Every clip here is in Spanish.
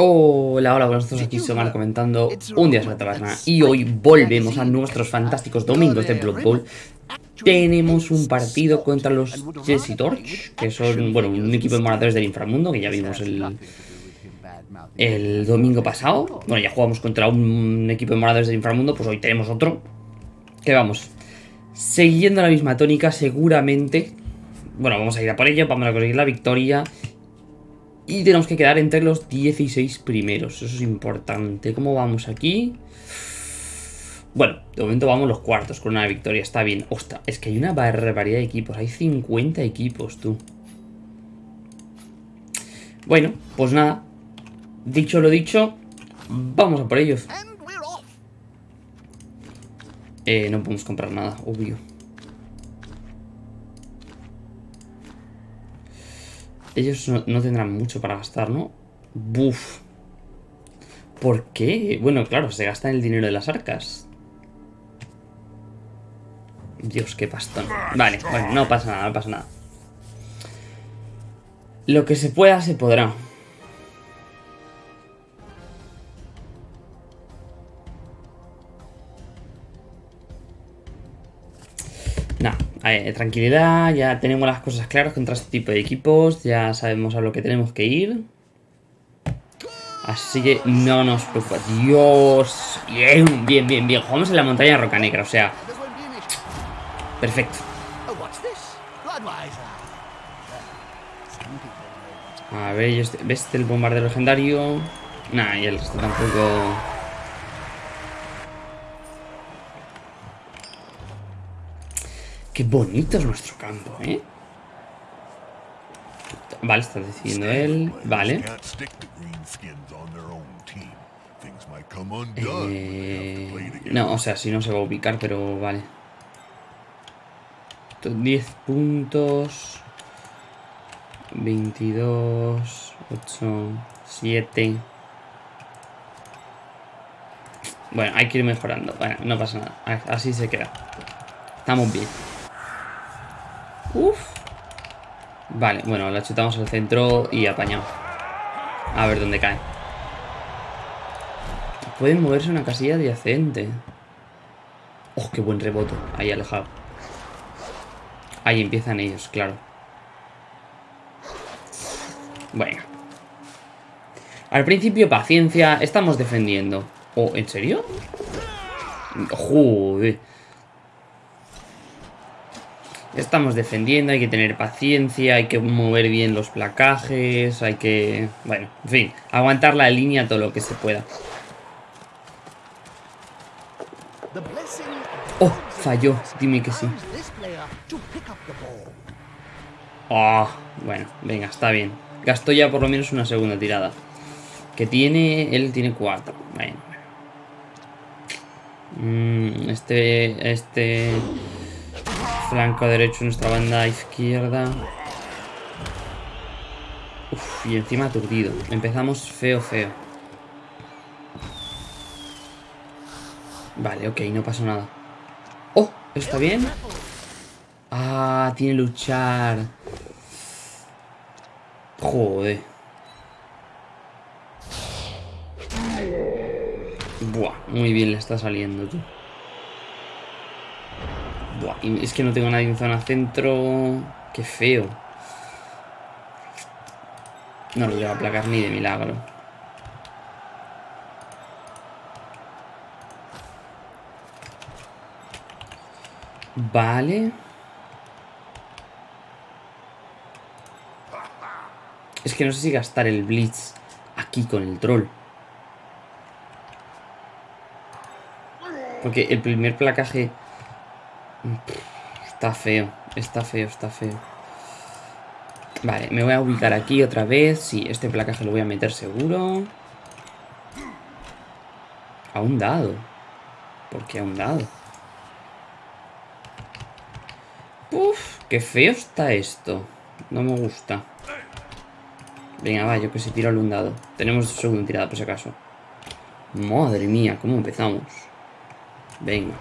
Hola, hola, buenos días, aquí Somar comentando un día la taberna y hoy volvemos a nuestros fantásticos domingos de Blood Bowl tenemos un partido contra los Jesse Torch, que son, bueno, un equipo de moradores del inframundo, que ya vimos el, el domingo pasado. Bueno, ya jugamos contra un equipo de moradores del inframundo, pues hoy tenemos otro. Que vamos, siguiendo la misma tónica, seguramente... Bueno, vamos a ir a por ello, vamos a conseguir la victoria. Y tenemos que quedar entre los 16 primeros, eso es importante. ¿Cómo vamos aquí? Bueno, de momento vamos los cuartos con una victoria, está bien. Ostras, es que hay una barbaridad de equipos, hay 50 equipos, tú. Bueno, pues nada. Dicho lo dicho, vamos a por ellos. Eh, no podemos comprar nada, obvio. Ellos no, tendrán mucho para gastar, ¿no? Buf. ¿Por qué? Bueno, claro, se gasta el dinero de las arcas. Dios, qué pastón. Vale, bueno, no pasa nada, no pasa nada. Lo que se pueda, se podrá. Nada, tranquilidad, ya tenemos las cosas claras contra este tipo de equipos, ya sabemos a lo que tenemos que ir. Así que no nos preocupa. Dios, bien, bien, bien, bien. Jugamos en la montaña Roca Negra, o sea, Perfecto. A ver, ¿ves el bombardero legendario? Nah, y el resto tampoco... Qué bonito es nuestro campo, ¿eh? Vale, está decidiendo él. Vale. Eh, no, o sea, si no se va a ubicar, pero vale. 10 puntos. 22, 8, 7. Bueno, hay que ir mejorando. Bueno, no pasa nada. Así se queda. Estamos bien. Uf. Vale, bueno, la chutamos al centro y apañamos. A ver dónde cae. Pueden moverse una casilla adyacente. Oh, qué buen rebote. Ahí alejado. Ahí empiezan ellos, claro. Bueno. Al principio, paciencia. Estamos defendiendo. ¿Oh, en serio? Joder. Estamos defendiendo, hay que tener paciencia, hay que mover bien los placajes, hay que... Bueno, en fin, aguantar la línea todo lo que se pueda. Oh, falló, dime que sí. Ah, bueno, venga, está bien. Gastó ya por lo menos una segunda tirada. Que tiene... Él tiene cuatro. Bueno. Mm, este... Este... Flanco derecho, nuestra banda izquierda. Y encima aturdido. Empezamos feo, feo. Vale, ok, no pasó nada. ¡Oh! ¿Está bien? Ah, tiene luchar. Joder. Buah, muy bien le está saliendo, tú. Es que no tengo nadie en zona centro. Qué feo. No lo voy a aplacar ni de milagro. Vale. Es que no sé si gastar el Blitz aquí con el troll. Porque el primer placaje... Está feo, está feo, está feo. Vale, me voy a ubicar aquí otra vez. Sí, este placaje lo voy a meter seguro. A un dado. ¿Por qué a un dado? Uf, qué feo está esto. No me gusta. Venga, va, yo que sé, tiro al dado. Tenemos segunda tirada, por si acaso. Madre mía, ¿cómo empezamos? Venga.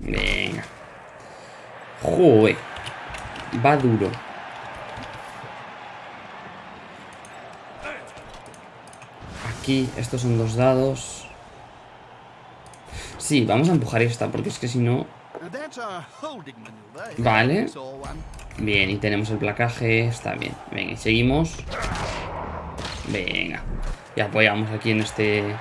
Venga. Joder. va duro. Aquí, estos son dos dados. Sí, vamos a empujar esta, porque es que si no... Vale. Bien, y tenemos el placaje. Está bien. Venga, y seguimos. Venga. Y apoyamos aquí en este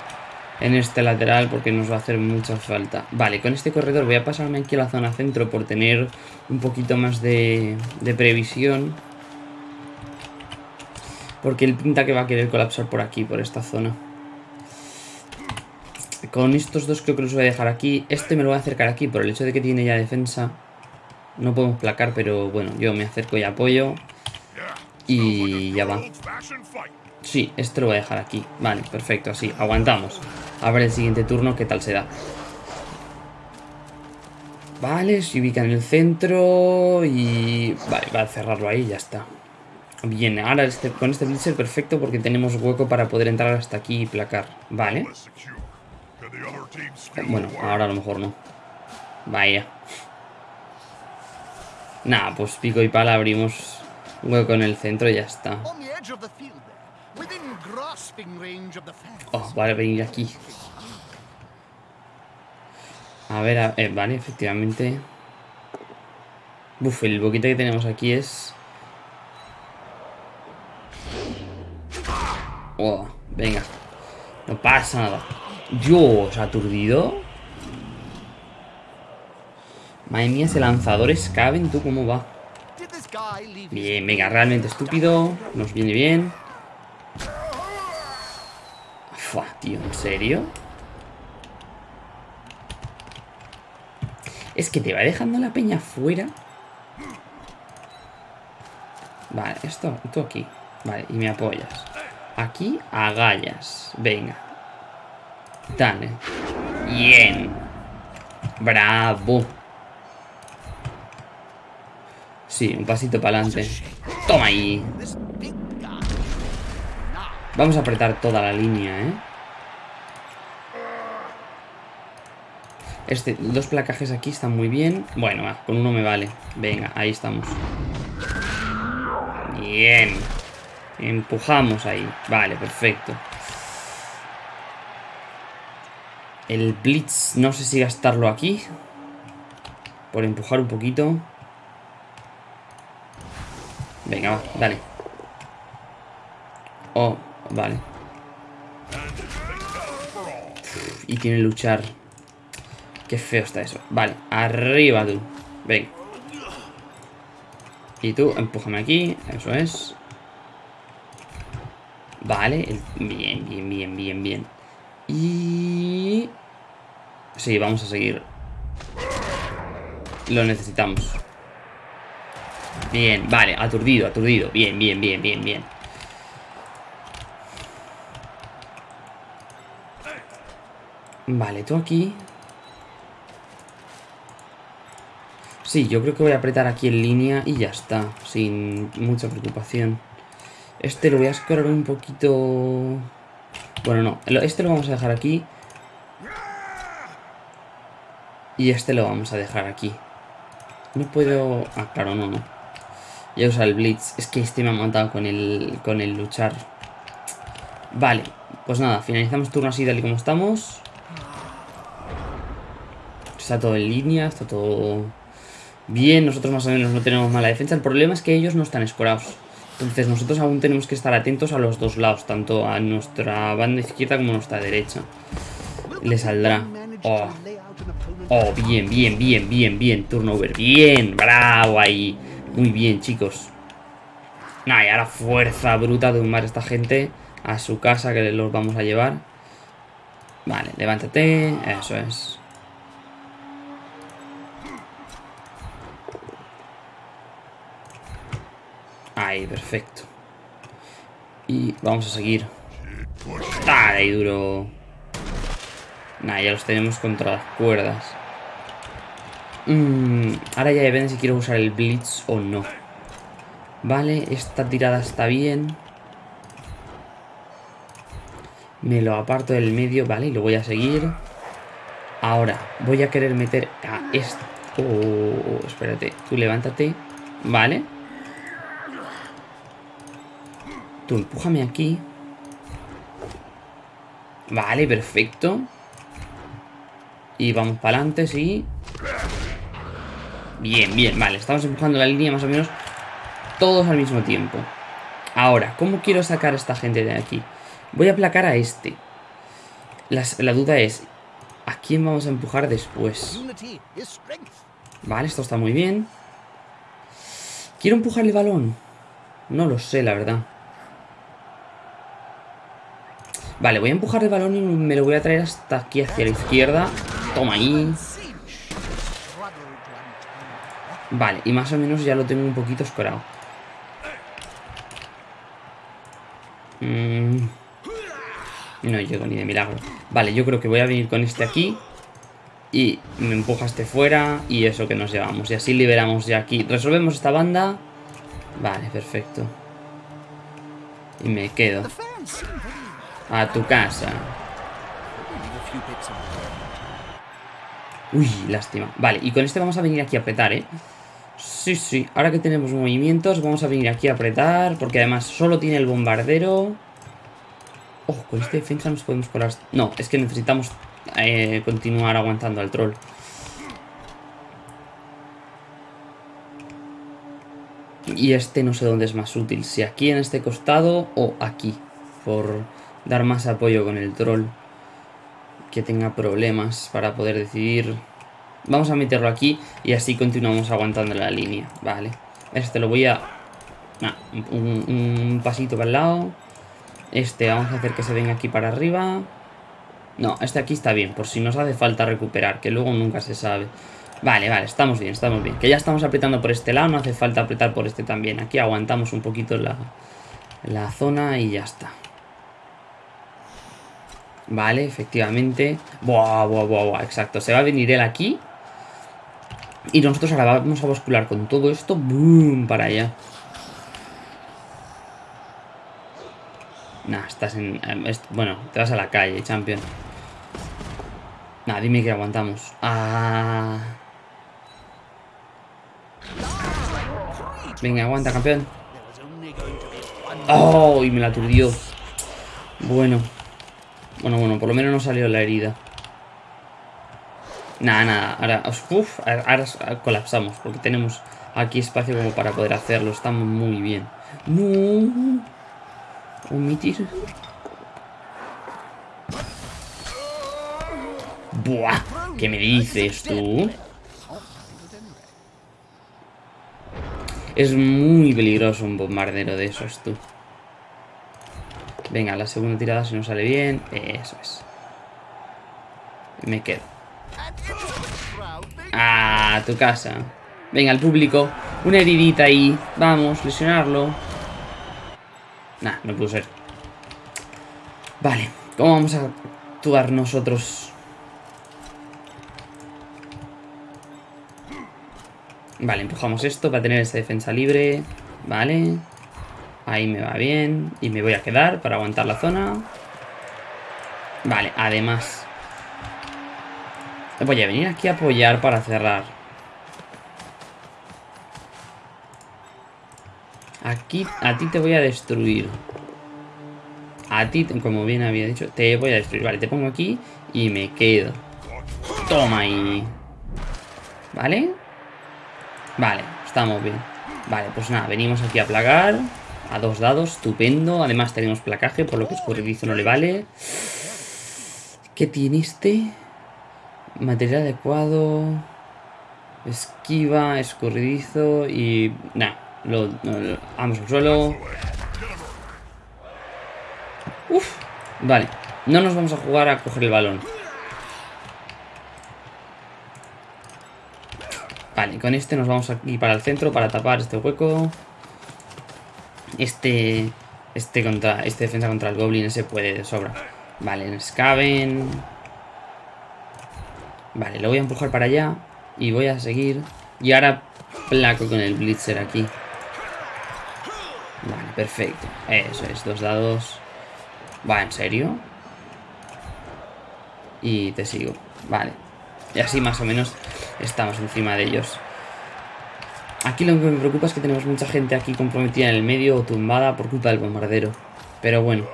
en este lateral porque nos va a hacer mucha falta. Vale, con este corredor voy a pasarme aquí a la zona centro por tener un poquito más de, previsión. Porque él pinta que va a querer colapsar por aquí, por esta zona. Con estos dos creo que los voy a dejar aquí. Este me lo voy a acercar aquí por el hecho de que tiene ya defensa. No podemos placar, pero bueno, yo me acerco y apoyo. Y ya va. Sí, esto lo voy a dejar aquí. Vale, perfecto, así, aguantamos. A ver el siguiente turno qué tal se da. Vale, se ubica en el centro y... Vale, va a cerrarlo ahí y ya está. Bien, ahora este, con este blitzer perfecto porque tenemos hueco para poder entrar hasta aquí y placar. Vale. Bueno, ahora a lo mejor no. Vaya. Nada, pues pico y pala abrimos hueco en el centro y ya está. Oh, vale, venir aquí. A ver, eh, vale, efectivamente. Uf, el boquete que tenemos aquí es... Oh, venga. No pasa nada. Dios, aturdido. Madre mía, ese lanzador es Caben, ¿tú cómo va? Bien, venga, realmente estúpido. Nos viene bien. Fua, tío, ¿en serio? Es que te va dejando la peña fuera. Vale, esto, tú aquí. Vale, y me apoyas. Aquí, agallas. Venga. Dale. Bien. Bravo. Sí, un pasito para adelante. Toma ahí. Vamos a apretar toda la línea, ¿eh? Este, dos placajes aquí están muy bien. Bueno, con uno me vale. Venga, ahí estamos. Bien. Empujamos ahí. Vale, perfecto. El Blitz, no sé si gastarlo aquí. Por empujar un poquito. Venga, va, dale. Oh, Vale. Y tiene luchar. Qué feo está eso. Vale, arriba tú. Ven. Y tú, empújame aquí. Eso es. Vale. Bien, bien, bien, bien, bien. Y... Sí, vamos a seguir. Lo necesitamos. Bien, vale, aturdido, aturdido. Bien, bien, bien, bien, bien. Vale, tú aquí. Sí, yo creo que voy a apretar aquí en línea y ya está, sin mucha preocupación. Este lo voy a escorar un poquito... Bueno, no, este lo vamos a dejar aquí. Y este lo vamos a dejar aquí. No puedo... Ah, claro, no, no. Ya usa el Blitz. Es que este me ha matado con el, con el luchar. Vale, pues nada, finalizamos turno así tal y como estamos. Está todo en línea, está todo bien. Nosotros más o menos no tenemos mala defensa. El problema es que ellos no están escorados. Entonces nosotros aún tenemos que estar atentos a los dos lados, tanto a nuestra banda izquierda como a nuestra derecha. Le saldrá. Oh. oh, bien, bien, bien, bien, bien. Turnover. Bien, bravo ahí. Muy bien, chicos. Nah, y ahora fuerza bruta de humar a esta gente a su casa que los vamos a llevar. Vale, levántate. Eso es. Ahí, perfecto. Y vamos a seguir. Dale, ahí duro. Nah, ya los tenemos contra las cuerdas. Mm, ahora ya depende si quiero usar el Blitz o no. Vale, esta tirada está bien. Me lo aparto del medio, vale, y lo voy a seguir. Ahora, voy a querer meter a esto. Oh, espérate, tú levántate. Vale. Tú empújame aquí. Vale, perfecto. Y vamos para adelante, sí. Bien, bien, vale. Estamos empujando la línea más o menos todos al mismo tiempo. Ahora, ¿cómo quiero sacar a esta gente de aquí? Voy a aplacar a este. la duda es, ¿a quién vamos a empujar después? Vale, esto está muy bien. ¿Quiero empujar el balón? No lo sé, la verdad. Vale, voy a empujar el balón y me lo voy a traer hasta aquí hacia la izquierda. Toma ahí. Vale, y más o menos ya lo tengo un poquito escorado. Mm. No llego ni de milagro. Vale, yo creo que voy a venir con este aquí. Y me empuja este fuera. Y eso que nos llevamos. Y así liberamos ya aquí. Resolvemos esta banda. Vale, perfecto. Y me quedo. A tu casa. Uy, lástima. Vale, y con este vamos a venir aquí a apretar, ¿eh? Sí, sí. Ahora que tenemos movimientos, vamos a venir aquí a apretar. Porque además solo tiene el bombardero. Ojo, con este defensa nos podemos colar... No, es que necesitamos eh, continuar aguantando al troll. Y este no sé dónde es más útil. Si aquí en este costado o aquí. Por dar más apoyo con el troll. Que tenga problemas para poder decidir... Vamos a meterlo aquí y así continuamos aguantando la línea. Vale. Este lo voy a... un, pasito para el lado. Este vamos a hacer que se venga aquí para arriba. No, este aquí está bien, por si nos hace falta recuperar, que luego nunca se sabe. Vale, vale, estamos bien, estamos bien. Que ya estamos apretando por este lado, no hace falta apretar por este también. Aquí aguantamos un poquito la, la zona y ya está. Vale, efectivamente. Buah, buah, buah, buah, exacto. Se va a venir él aquí. Y nosotros ahora vamos a bascular con todo esto. ¡Boom! Para allá. Nah, estás en... Bueno, te vas a la calle, champion. Nah, dime que aguantamos. Ah... Venga, aguanta, campeón. ¡Oh! Y me la aturdió. Bueno. Bueno, bueno, por lo menos no salió la herida. Nada, nada. Ahora, uf, ahora colapsamos porque tenemos aquí espacio como para poder hacerlo. Estamos muy bien. No. Omitir. Buah. ¿Qué me dices tú? Es muy peligroso un bombardero de esos, tú. Venga, la segunda tirada si no sale bien. Eso es. Me quedo. Ah, tu casa. Venga, el público. Una heridita ahí. Vamos, lesionarlo. Nah, no pudo ser. Vale, ¿cómo vamos a actuar nosotros? Vale, empujamos esto para tener esa defensa libre. Vale. Ahí me va bien. Y me voy a quedar para aguantar la zona. Vale, además Voy a venir aquí a apoyar para cerrar. Aquí, a ti te voy a destruir. A ti, como bien había dicho, te voy a destruir. Vale, te pongo aquí y me quedo. Toma ahí. ¿Vale? Vale, estamos bien. Vale, pues nada, venimos aquí a plagar. A dos dados, estupendo. Además tenemos placaje, por lo que escurridizo no le vale. ¿Qué tiene este? Material adecuado. Esquiva, escurridizo y... Nah, lo, vamos al suelo. Uf, vale. No nos vamos a jugar a coger el balón. Vale, con este nos vamos aquí para el centro para tapar este hueco. Este... Este contra... Este defensa contra el Goblin ese puede de sobra. Vale, Scaven... Vale, lo voy a empujar para allá. Y voy a seguir. Y ahora placo con el Blitzer aquí. Vale, perfecto. Eso es, dos dados. Va, ¿en serio? Y te sigo. Vale. Y así más o menos estamos encima de ellos. Aquí lo que me preocupa es que tenemos mucha gente aquí comprometida en el medio o tumbada por culpa del bombardero. Pero bueno.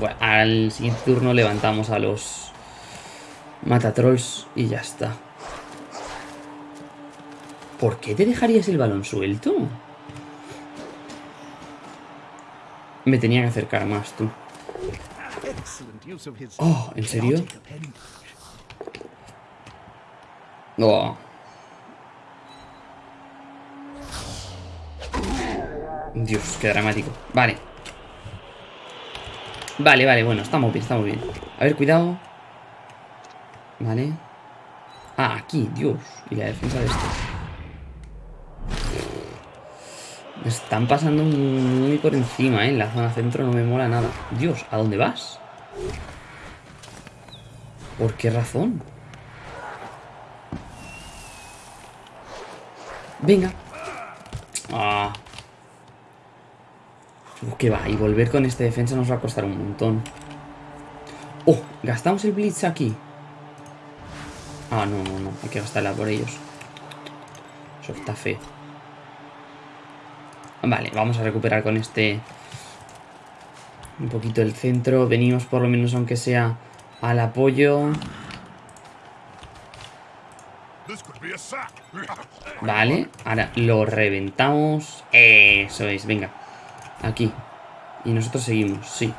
Bueno, al siguiente turno levantamos a los matatrolls y ya está. ¿Por qué te dejarías el balón suelto? Me tenía que acercar más, tú. Oh, ¿en serio? Oh. Dios, qué dramático. Vale. Vale, vale, bueno, estamos bien, estamos bien. A ver, cuidado. Vale. Ah, aquí, Dios. Y la defensa de esto. Me están pasando muy por encima, ¿eh? En la zona centro no me mola nada. Dios, ¿a dónde vas? ¿Por qué razón? Venga. Ah. ¿Qué va? Y volver con esta defensa nos va a costar un montón. ¡Oh! ¿Gastamos el Blitz aquí? Ah, no, no, no. Hay que gastarla por ellos. Eso está. Vale, vamos a recuperar con este... Un poquito el centro. Venimos por lo menos aunque sea al apoyo. Vale, ahora lo reventamos. Eso es, venga. Aquí. Y nosotros seguimos, sí.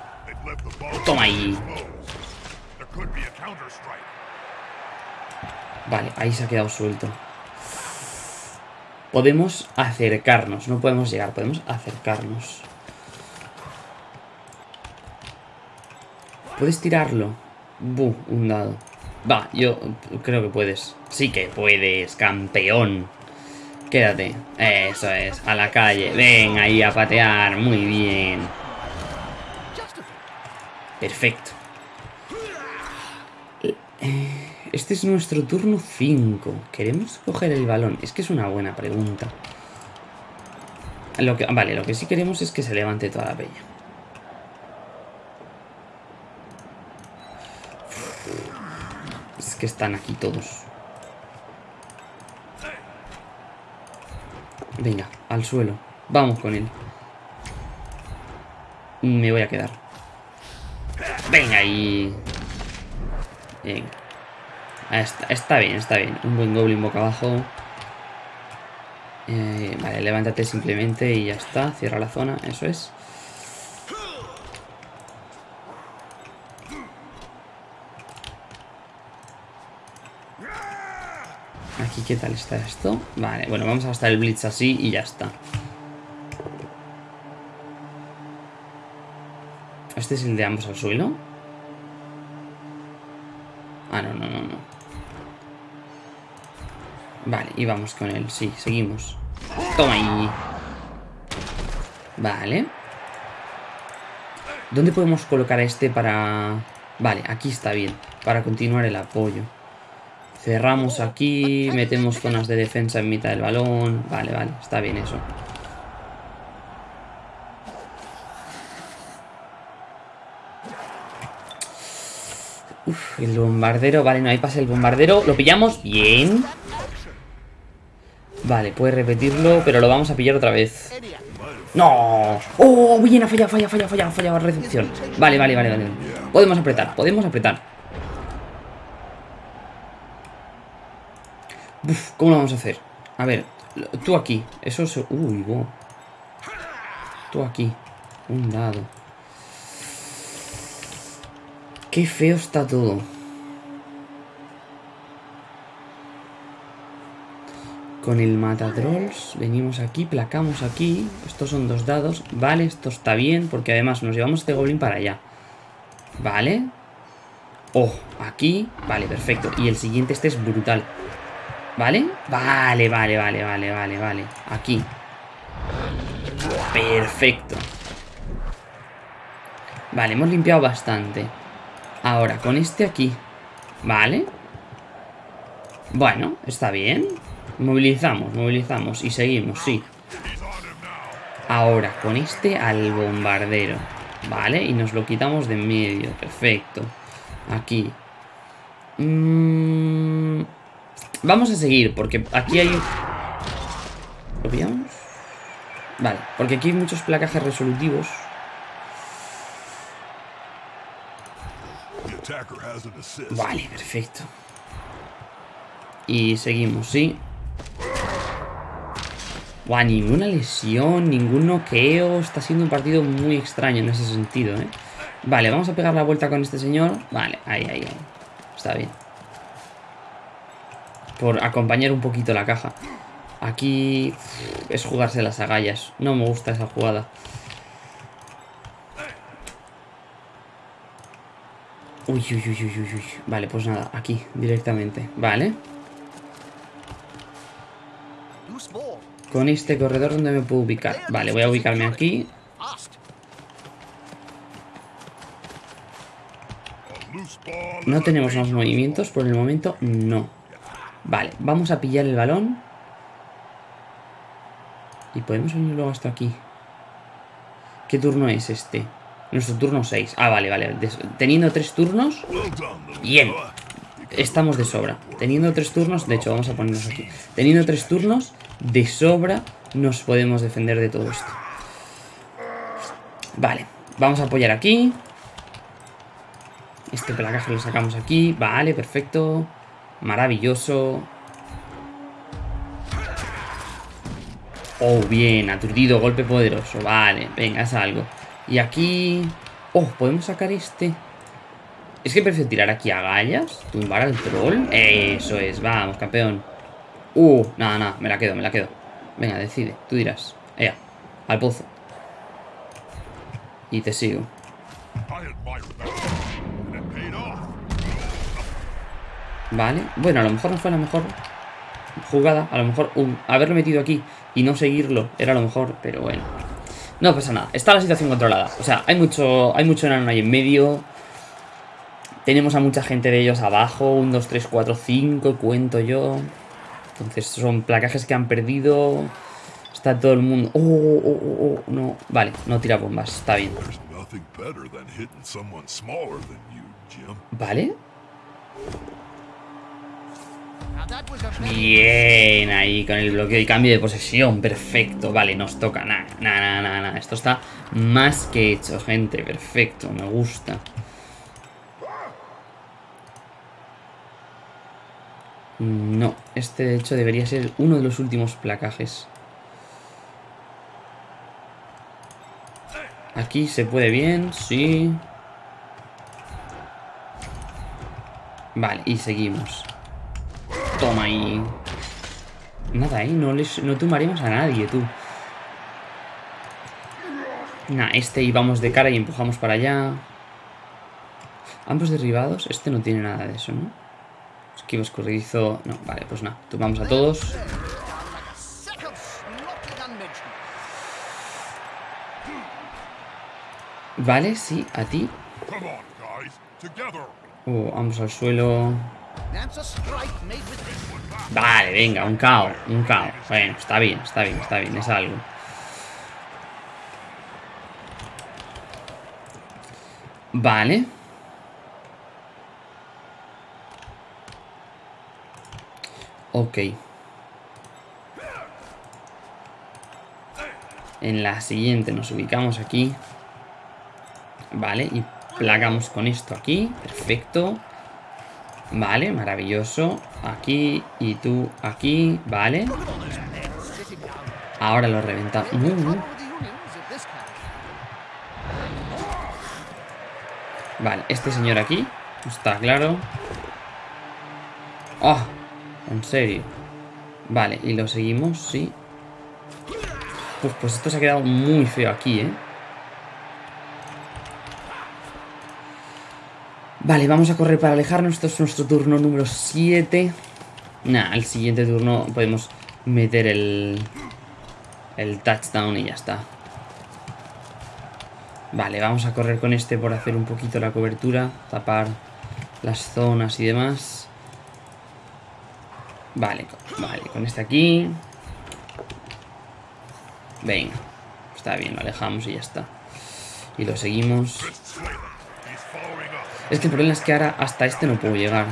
Toma ahí. Vale, ahí se ha quedado suelto. Podemos acercarnos, no podemos llegar, podemos acercarnos. ¿Puedes tirarlo? Buh, un dado. Va, yo creo que puedes. Sí que puedes, campeón. Quédate. Eso es, a la calle. Ven ahí a patear. Muy bien. Perfecto. Este es nuestro turno 5. ¿Queremos coger el balón? Es que es una buena pregunta. Vale, lo que sí queremos es que se levante toda la peña. Es que están aquí todos. Venga, al suelo. Vamos con él. Me voy a quedar. Venga ahí. Venga. Ah, está, bien, está bien. Un buen goblin boca abajo. Eh, vale, levántate simplemente y ya está. Cierra la zona, eso es. Aquí, ¿qué tal está esto? Vale, bueno, vamos a gastar el blitz así y ya está. ¿Este es el de ambos al suelo? Ah, no, no, no, no. Vale, y vamos con él. Sí, seguimos. Toma ahí. Vale. ¿Dónde podemos colocar a este para...? Vale, aquí está bien. Para continuar el apoyo. Cerramos aquí, metemos zonas de defensa en mitad del balón. Vale, vale, está bien eso. Uf, el bombardero, vale, no hay pase el bombardero. Lo pillamos, bien. Vale, puede repetirlo, pero lo vamos a pillar otra vez. ¡No! ¡Oh! Bien, ha fallado, falla, falla, falla, falla, recepción. Vale, vale, vale, vale. Podemos apretar, podemos apretar. Uf, ¿cómo lo vamos a hacer? A ver, tú aquí. Eso es... Uy, wow. Tú aquí. Un dado. Qué feo está todo. Con el matatrolls venimos aquí, placamos aquí. Estos son dos dados. Vale, esto está bien porque además nos llevamos este goblin para allá. Vale. Oh, aquí. Vale, perfecto. Y el siguiente este es brutal. ¿Vale? Vale, vale, vale, vale, vale, vale. Aquí. Perfecto. Vale, hemos limpiado bastante. Ahora, con este aquí. Vale. Bueno, está bien. Movilizamos, movilizamos y seguimos, sí. Ahora, con este al bombardero. Vale, y nos lo quitamos de en medio. Perfecto. Aquí. Mmm... Vamos a seguir, porque aquí hay... ¿Lo pillamos? Vale, porque aquí hay muchos placajes resolutivos. Vale, perfecto. Y seguimos, ¿sí? Buah, ninguna lesión, ningún noqueo. Está siendo un partido muy extraño en ese sentido, ¿eh? Vale, vamos a pegar la vuelta con este señor. Vale, ahí, ahí, ahí. Está bien. Por acompañar un poquito la caja. Aquí es jugarse las agallas. No me gusta esa jugada. Uy, uy, uy, uy, uy. Vale, pues nada, aquí, directamente. Vale. Con este corredor, ¿dónde me puedo ubicar? Vale, voy a ubicarme aquí. No tenemos más movimientos por el momento, no. Vale, vamos a pillar el balón. Y podemos venir luego hasta aquí. ¿Qué turno es este? Nuestro turno 6. Ah, vale, vale. Teniendo tres turnos. Bien. Estamos de sobra. Teniendo tres turnos. De hecho, vamos a ponernos aquí. Teniendo tres turnos. De sobra. Nos podemos defender de todo esto. Vale. Vamos a apoyar aquí. Este placaje lo sacamos aquí. Vale, perfecto. Maravilloso. Oh, bien. Aturdido. Golpe poderoso. Vale. Venga, es algo. Y aquí... Oh, podemos sacar este... Es que prefiero tirar aquí a gallas. Tumbar al troll. Eso es, vamos, campeón. Uh, nada, nada, me la quedo, me la quedo. Venga, decide, tú dirás. Ea, al pozo. Y te sigo. Vale, bueno, a lo mejor no fue la mejor jugada. A lo mejor haberlo metido aquí y no seguirlo era lo mejor, pero bueno. No pasa nada, está la situación controlada. O sea, hay mucho, hay mucho enano ahí en medio. Tenemos a mucha gente de ellos abajo. 1, 2, 3, 4, 5, cuento yo. Entonces son placajes que han perdido. Está todo el mundo... Oh, oh, oh, oh, oh no. Vale, no tira bombas, está bien. Vale. Bien, ahí con el bloqueo y cambio de posesión, perfecto, vale, nos toca, nada, nada, nada, nada, esto está más que hecho, gente, perfecto, me gusta. No, este de hecho debería ser uno de los últimos placajes. Aquí se puede bien, sí. Vale, y seguimos. Toma ahí. Nada, ahí, no, les, no tumbaremos a nadie, tú. Nah, este íbamos de cara y empujamos para allá. Ambos derribados. Este no tiene nada de eso, ¿no? Esquivo escurridizo. No, vale, pues nada. Tumbamos a todos. Vale, sí, a ti. Oh, vamos al suelo. Vale, venga, un caos, un caos. Bueno, está bien, está bien, está bien, es algo. Vale. Ok. En la siguiente nos ubicamos aquí. Vale, y plagamos con esto aquí. Perfecto. Vale, maravilloso. Aquí y tú aquí, vale. Ahora lo reventamos. Vale, este señor aquí. Está claro. ¡Oh! En serio. Vale, y lo seguimos, sí. pues esto se ha quedado muy feo aquí, ¿eh? Vale, vamos a correr para alejarnos. Esto es nuestro turno número 7. Nah, al siguiente turno podemos meter el, el touchdown y ya está. Vale, vamos a correr con este por hacer un poquito la cobertura. Tapar las zonas y demás. Vale, vale, con este aquí. Venga. Está bien, lo alejamos y ya está. Y lo seguimos. Es que el problema es que ahora hasta este no puedo llegar.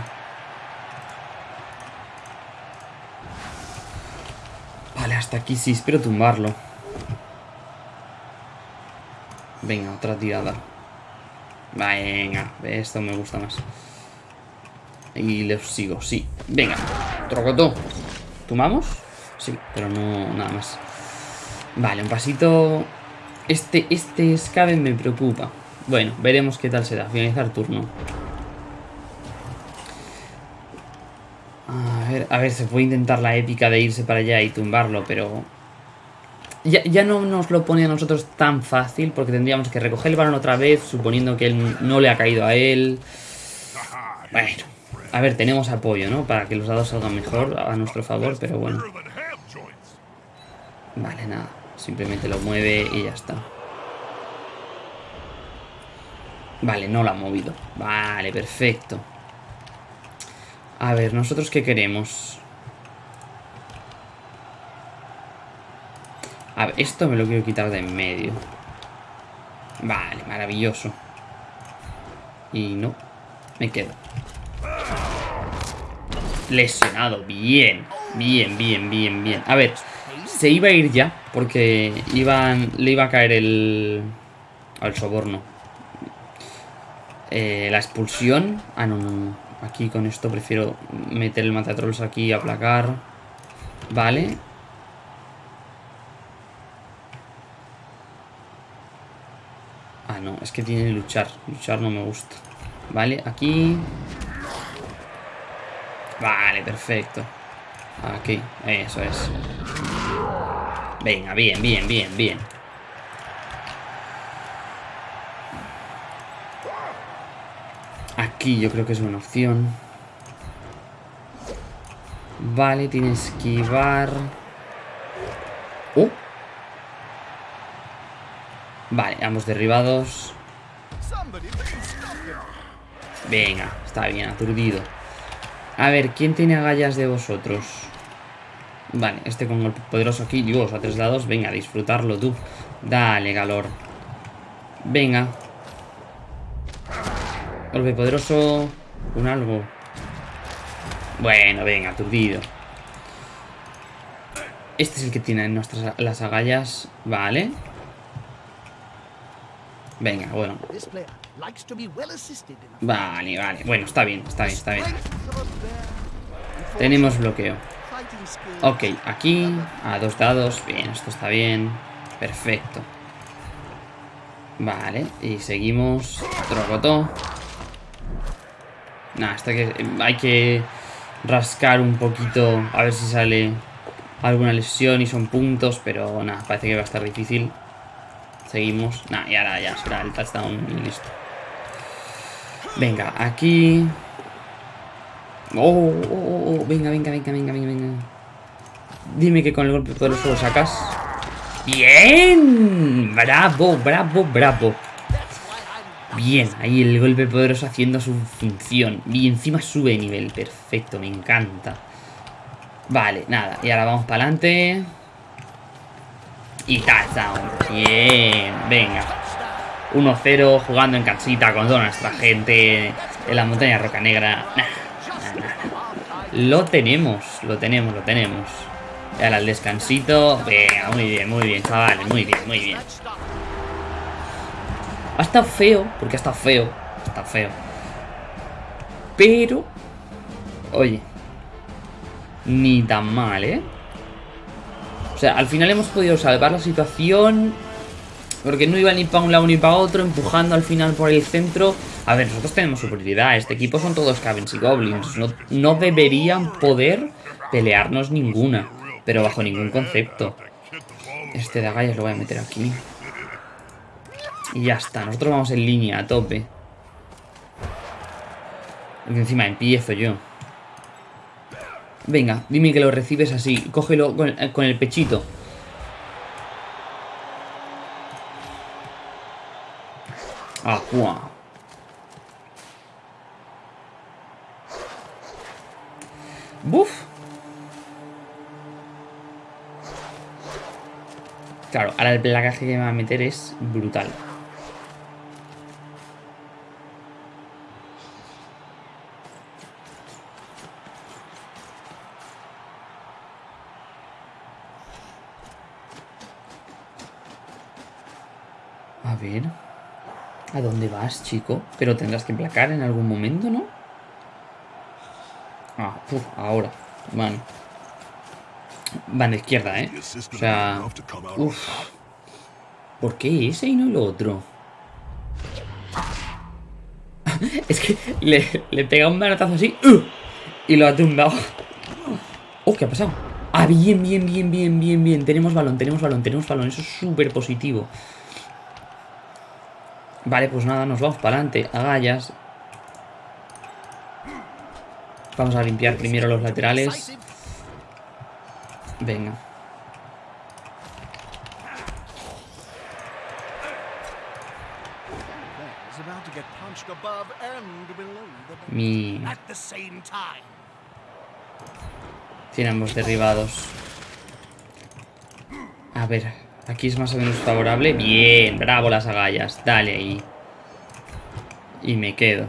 Hasta aquí sí, espero tumbarlo. Venga, otra tirada. Venga, esto me gusta más. Y les sigo, sí. Venga, trocotó. ¿Tumamos? Sí, pero no nada más. Vale, un pasito... Este, este Skaven me preocupa. Bueno, veremos qué tal será. Finalizar turno. A ver, a ver, se puede intentar la épica de irse para allá y tumbarlo, pero... Ya, ya, no nos lo pone a nosotros tan fácil porque tendríamos que recoger el balón otra vez, suponiendo que él no le ha caído a él. Bueno, a ver, tenemos apoyo, ¿no? Para que los dados salgan mejor a nuestro favor, pero bueno. Vale, nada. Simplemente lo mueve y ya está. Vale, no lo ha movido. Vale, perfecto. A ver, ¿nosotros qué queremos? A ver, esto me lo quiero quitar de en medio. Vale, maravilloso. Y no, me quedo. Lesionado, bien. Bien, bien, bien, bien. A ver, se iba a ir ya, porque iban, le iba a caer el... al soborno. Eh, la expulsión... Ah, no, no, no. Aquí con esto prefiero meter el matatrolls aquí aplacar. Vale. Ah, no, es que tiene que luchar. Luchar no me gusta. Vale, aquí... Vale, perfecto. Aquí, eso es. Venga, bien, bien, bien, bien. Aquí yo creo que es buena opción. Vale, tiene esquivar. ¡Oh! Vale, ambos derribados. Venga, está bien, aturdido. A ver, ¿quién tiene agallas de vosotros? Vale, este con golpe poderoso aquí. Dios, a tres lados. Venga, disfrutarlo tú. Dale, calor. Venga. Golpe poderoso. Un algo. Bueno, venga, aturdido. Este es el que tiene nuestras las agallas. Vale. Venga, bueno. Vale, vale. Bueno, está bien, está bien, está bien. Tenemos bloqueo. Ok, aquí a dos dados. Bien, esto está bien. Perfecto. Vale, y seguimos. Trocotó. Nada, hasta que hay que rascar un poquito a ver si sale alguna lesión y son puntos, pero nada, parece que va a estar difícil. Seguimos. Nada, y ahora ya será el touchdown y listo. Venga, aquí... Oh, oh, oh, oh, venga, venga, venga, venga, venga, venga. Dime que con el golpe poderoso lo sacas. ¡Bien! ¡Bravo, bravo, bravo! Bien, ahí el golpe poderoso haciendo su función. Y encima sube de nivel. Perfecto, me encanta. Vale, nada. Y ahora vamos para adelante. Y touchdown. Bien, venga. 1-0 jugando en casita con toda nuestra gente en la montaña Roca Negra. Lo tenemos, lo tenemos, lo tenemos. Y ahora el descansito. Venga, muy bien, muy bien, chavales. Muy bien, muy bien. Ha estado feo, porque ha estado feo. Estado feo. Pero... Oye. Ni tan mal, ¿eh? O sea, al final hemos podido salvar la situación porque no iba ni para un lado ni para otro, empujando al final por el centro. A ver, nosotros tenemos superioridad. Este equipo son todos Cavens y Goblins. No, no deberían poder pelearnos ninguna. Pero bajo ningún concepto. Este de agallas lo voy a meter aquí. Y ya está. Nosotros vamos en línea, a tope. Encima empiezo yo. Venga, dime que lo recibes así. Cógelo con, con el pechito. Agua. Buf. Claro, ahora el placaje que me va a meter es brutal. A ver. ¿A dónde vas, chico? Pero tendrás que placar en algún momento, ¿no? Ah, uf, ahora. Vale. Van de izquierda, ¿eh? O sea... Uf. ¿Por qué ese y no el otro? es que le, le pega un manotazo así ¡uh! y lo ha tumbado. Oh, ¿qué ha pasado? Ah, bien, bien, bien, bien, bien, bien. Tenemos balón, tenemos balón, tenemos balón. Eso es súper positivo. Vale, pues nada, nos vamos para adelante. Agallas. Vamos a limpiar primero los laterales. Venga. Mi... Tiene ambos derribados. A ver, aquí es más o menos favorable. Bien, bravo las agallas. Dale ahí. Y me quedo.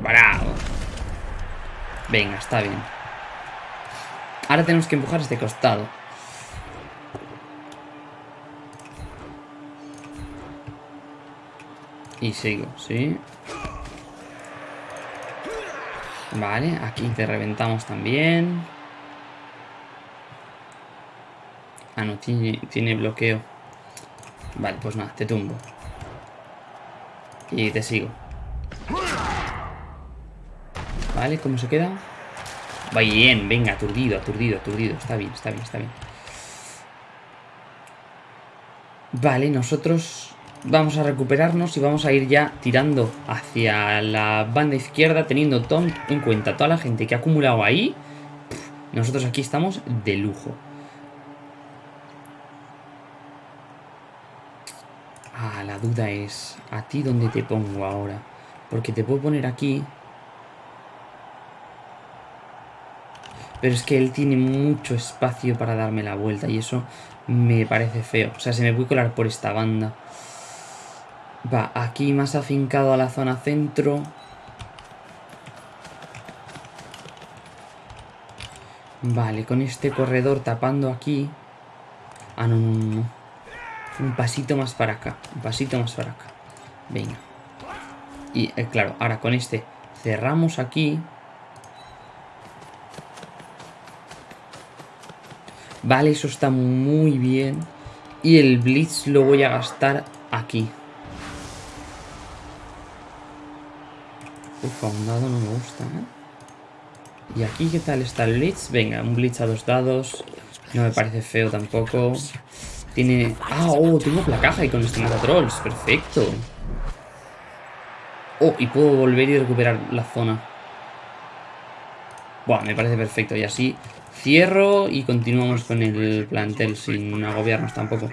Bravo. Venga, está bien. Ahora tenemos que empujar este costado. Y sigo, ¿sí? Vale, aquí te reventamos también. Ah, no, tiene, bloqueo. Vale, pues nada, te tumbo. Y te sigo. Vale, ¿cómo se queda? Bien, venga, aturdido, aturdido, aturdido. Está bien, está bien, está bien. Vale, nosotros vamos a recuperarnos y vamos a ir ya tirando hacia la banda izquierda, teniendo en cuenta toda la gente que ha acumulado ahí. Nosotros aquí estamos de lujo. Ah, duda es, ¿a ti dónde te pongo ahora? Porque te puedo poner aquí. Pero es que él tiene mucho espacio para darme la vuelta y eso me parece feo. O sea, se me puede colar por esta banda. Va, aquí más afincado a la zona centro. Vale, con este corredor tapando aquí. Ah, no, no, no. Un pasito más para acá. Un pasito más para acá. Venga. Y, eh, claro, ahora con este cerramos aquí. Vale, eso está muy bien. Y el Blitz lo voy a gastar aquí. Uf, un dado no me gusta, ¿eh? ¿Y aquí qué tal está el Blitz? Venga, un Blitz a dos dados. No me parece feo tampoco. Tiene... Ah, oh, tengo placaja y con este trolls. Perfecto. Oh, y puedo volver y recuperar la zona. Buah, me parece perfecto. Y así cierro y continuamos con el plantel sin agobiarnos tampoco.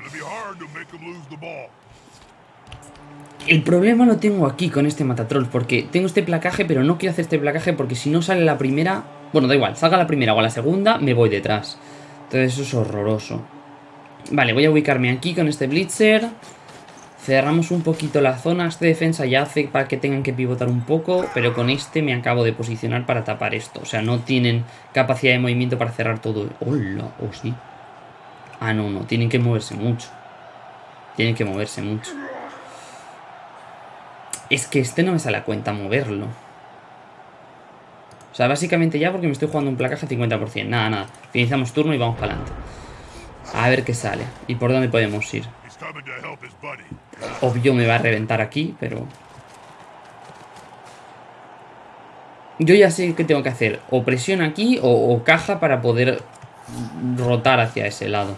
El problema lo tengo aquí con este matatrol, porque tengo este placaje, pero no quiero hacer este placaje porque si no sale la primera... Bueno, da igual, salga la primera o la segunda, me voy detrás. Entonces eso es horroroso. Vale, voy a ubicarme aquí con este Blitzer. Cerramos un poquito la zona. Este defensa ya hace para que tengan que pivotar un poco, pero con este me acabo de posicionar para tapar esto. O sea, no tienen capacidad de movimiento para cerrar todo. ¡Hola! ¿O sí? Ah, no, no. Tienen que moverse mucho. Tienen que moverse mucho. Es que este no me sale a cuenta moverlo. O sea, básicamente ya porque me estoy jugando un placaje 50%. Nada, nada. Finalizamos turno y vamos para adelante. A ver qué sale. Y por dónde podemos ir. Obvio me va a reventar aquí, pero... Yo ya sé qué tengo que hacer. O presión aquí o, caja para poder rotar hacia ese lado.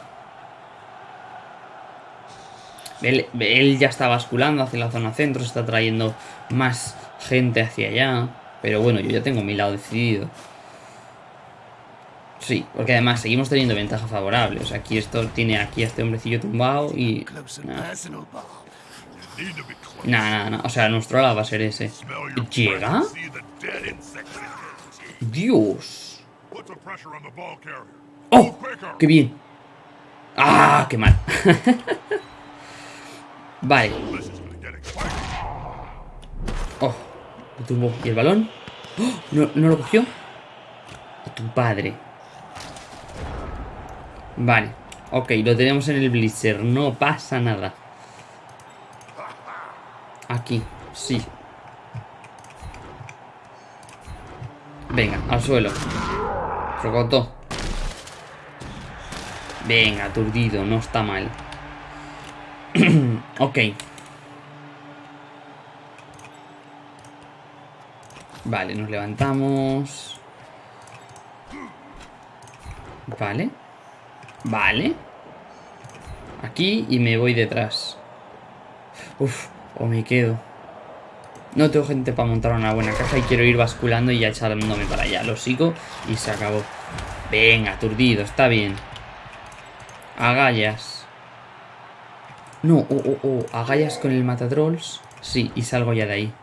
Él, ya está basculando hacia la zona centro, se está trayendo más gente hacia allá. Pero bueno, yo ya tengo mi lado decidido. Sí, porque además seguimos teniendo ventaja favorable. O sea, aquí esto tiene aquí a este hombrecillo tumbado y... Nada, nada, O sea, nuestro lado va a ser ese. ¿Llega? Dios. ¡Oh! ¡Qué bien! ¡Ah! ¡Qué mal! Vale. Oh, lo tumbó. ¿Y el balón? ¡Oh! ¿No, ¿No lo cogió? A tu padre. Vale. Ok, lo tenemos en el Blizzard. No pasa nada. Aquí, sí. Venga, al suelo. Rocotó. Venga, aturdido, no está mal. ok. Vale, nos levantamos. Vale. Vale. Aquí y me voy detrás. Uf, o me quedo. No tengo gente para montar una buena caja y quiero ir basculando y ya echándome para allá. Lo sigo y se acabó. Venga, aturdido, está bien. Agallas. No, oh, oh, oh. Agallas con el matatrolls. Sí, y salgo ya de ahí.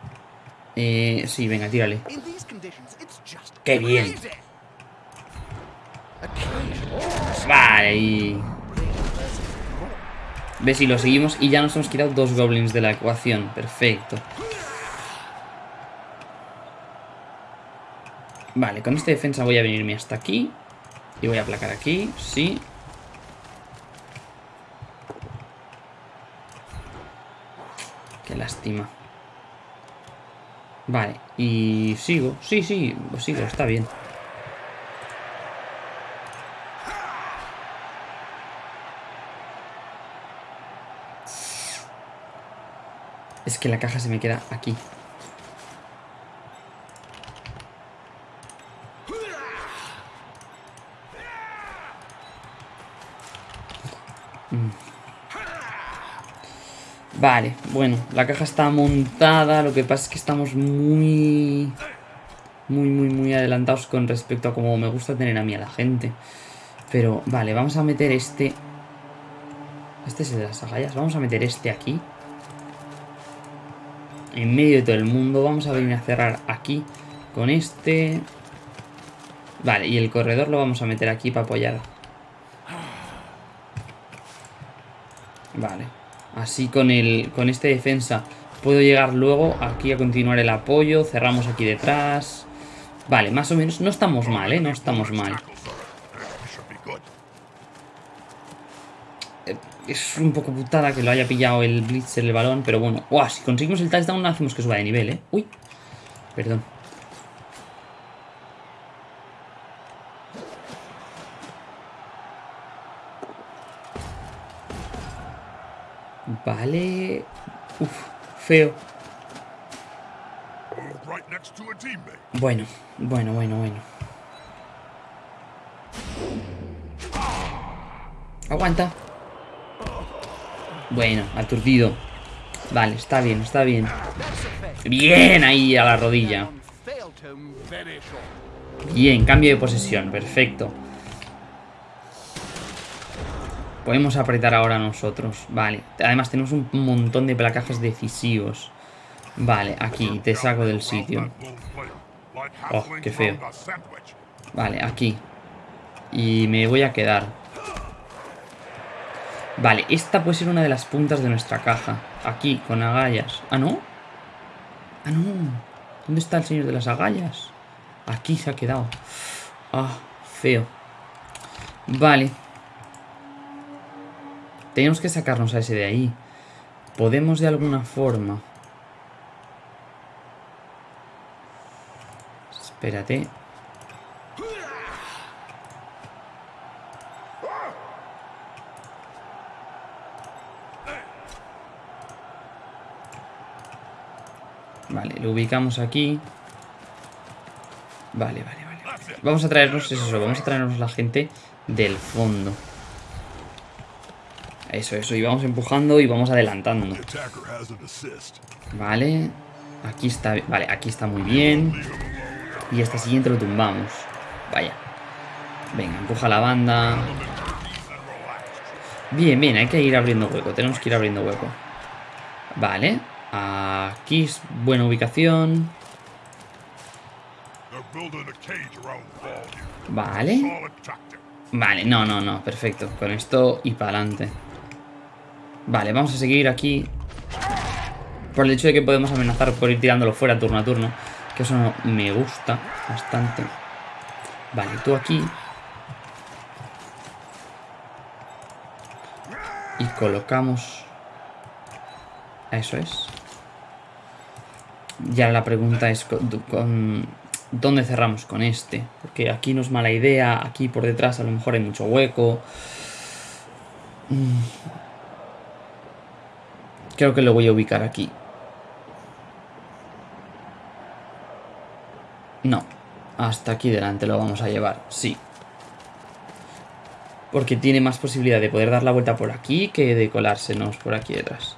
Eh, sí, venga, tírale. ¡Qué bien! Vale, y... ¿Ves? Y lo seguimos y ya nos hemos quitado dos goblins de la ecuación. Perfecto. Vale, con esta defensa voy a venirme hasta aquí. Y voy a aplacar aquí, sí. Qué lástima. Vale, y sigo. Sí, sí, sigo, está bien. Es que la caja se me queda aquí. Vale, bueno, la caja está montada, lo que pasa es que estamos muy... Muy, muy, muy adelantados con respecto a cómo me gusta tener a mí a la gente. Pero, vale, vamos a meter este... Este es el de las agallas. Vamos a meter este aquí. En medio de todo el mundo. Vamos a venir a cerrar aquí con este. Vale, y el corredor lo vamos a meter aquí para apoyar. Vale. Así con, el, con este defensa puedo llegar luego aquí a continuar el apoyo. Cerramos aquí detrás. Vale, más o menos no estamos mal, ¿eh? No estamos mal. Eh, es un poco putada que lo haya pillado el Blitz en el balón, pero bueno. ¡Uah! Si conseguimos el touchdown hacemos que suba de nivel, ¿eh? ¡Uy! Perdón. Vale. Uf, feo. Bueno, bueno, bueno, bueno. Aguanta. Bueno, aturdido. Vale, está bien, está bien. Bien, ahí a la rodilla. Bien, cambio de posesión, perfecto. Podemos apretar ahora nosotros. Vale. Además tenemos un montón de placajes decisivos. Vale, aquí. Te saco del sitio. Oh, qué feo. Vale, aquí. Y me voy a quedar. Vale, esta puede ser una de las puntas de nuestra caja. Aquí, con agallas. ¿Ah, no? Ah, no. ¿Dónde está el señor de las agallas? Aquí se ha quedado. Ah, feo. Vale. Tenemos que sacarnos a ese de ahí. Podemos de alguna forma... Espérate. Vale, lo ubicamos aquí. Vale, vale, vale. Vamos a traernos eso, vamos a traernos la gente del fondo. Eso, eso, y vamos empujando y vamos adelantando. Vale, aquí está, vale, aquí está muy bien. Y este siguiente lo tumbamos. Vaya. Venga, empuja la banda. Bien, bien, hay que ir abriendo hueco. Tenemos que ir abriendo hueco. Vale. Aquí es buena ubicación. Vale. Vale, no, no, no, perfecto. Con esto y para adelante. Vale, vamos a seguir aquí. Por el hecho de que podemos amenazar por ir tirándolo fuera turno a turno. Que eso no me gusta bastante. Vale, tú aquí. Y colocamos... Eso es. Ya la pregunta es con, dónde cerramos con este. Porque aquí no es mala idea, aquí por detrás a lo mejor hay mucho hueco. Mm. Creo que lo voy a ubicar aquí. No, hasta aquí delante lo vamos a llevar, sí. Porque tiene más posibilidad de poder dar la vuelta por aquí que de colársenos por aquí detrás.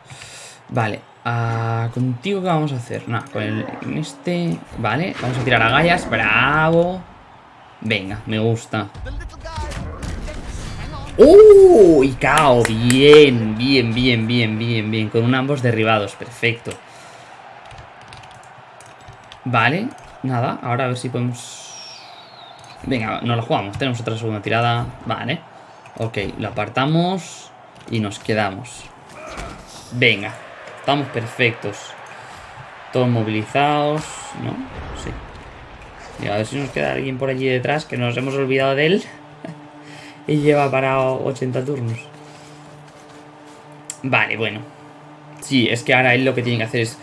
Vale, Ah, ¿Contigo qué vamos a hacer? Nada, con este... Vale, vamos a tirar a gallas. ¡Bravo! Venga, me gusta. ¡Uh! Y cao. Bien, bien, bien, bien, bien, bien. Con ambos derribados. Perfecto. Vale. Nada, ahora a ver si podemos... Venga, no lo jugamos. Tenemos otra segunda tirada. Vale. Ok, lo apartamos. Y nos quedamos. Venga. Estamos perfectos. Todos movilizados, ¿no? Sí. Y a ver si nos queda alguien por allí detrás que nos hemos olvidado de él. y lleva parado 80 turnos. Vale, bueno. Sí, es que ahora él lo que tiene que hacer es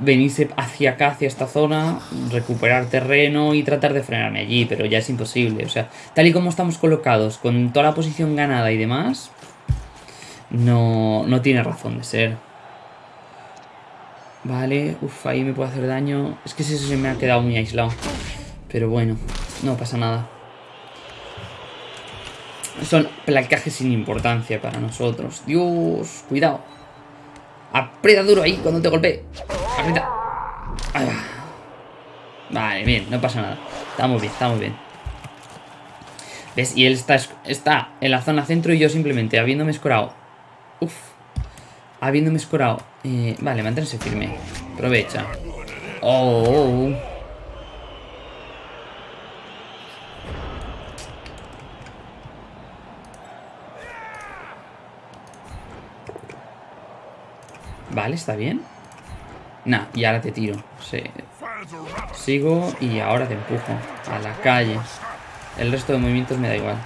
venirse hacia acá, hacia esta zona, recuperar terreno y tratar de frenarme allí, pero ya es imposible. O sea, tal y como estamos colocados, con toda la posición ganada y demás, no, no tiene razón de ser. Vale, uff, ahí me puede hacer daño. Es que ese se me ha quedado muy aislado. Pero bueno, no pasa nada. Son placajes sin importancia para nosotros. Dios, cuidado. Aprieta duro ahí cuando te golpee. Aprieta. Vale, bien, no pasa nada. Estamos bien, estamos bien. ¿Ves? Y él está, está en la zona centro y yo simplemente habiéndome escorado. Uf habiéndome escorado. Eh, vale, manténse firme. Aprovecha. Oh. Vale, está bien. Nah, y ahora te tiro. Sigo y ahora te empujo. A la calle. El resto de movimientos me da igual.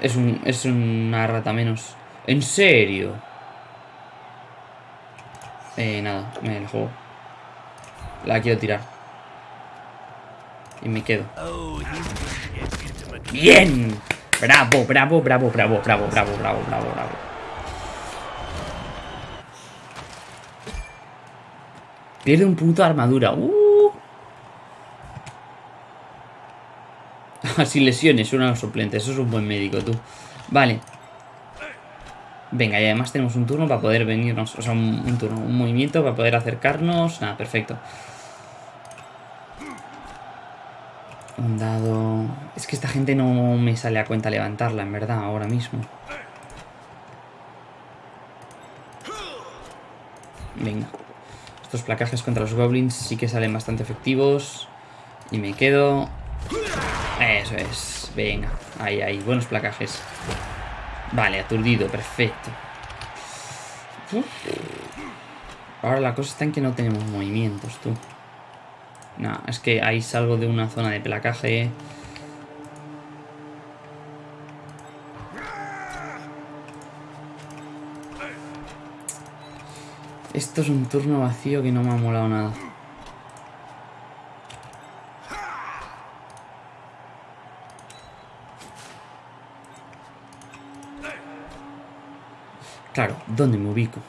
Es, un, es una rata menos. ¿En serio? Eh, nada, me la juego. La quiero tirar. Y me quedo. ¡Bien! Bravo, bravo, bravo, bravo, bravo, bravo, bravo, bravo, bravo. Pierde un punto de armadura. Uh. Sin lesiones, uno de los suplentes. Eso es un buen médico, tú. Vale. Venga, y además tenemos un turno para poder venirnos, o sea, un, turno, un movimiento para poder acercarnos. Nada, perfecto. Un dado... Es que esta gente no me sale a cuenta levantarla, en verdad, ahora mismo. Venga. Estos placajes contra los goblins sí que salen bastante efectivos. Y me quedo... Eso es. Venga. Ahí, ahí. Buenos placajes. Vale, aturdido, perfecto. Ahora la cosa está en que no tenemos movimientos, tú. No, es que ahí salgo de una zona de placaje. Esto es un turno vacío que no me ha molado nada. Claro, ¿dónde me ubico?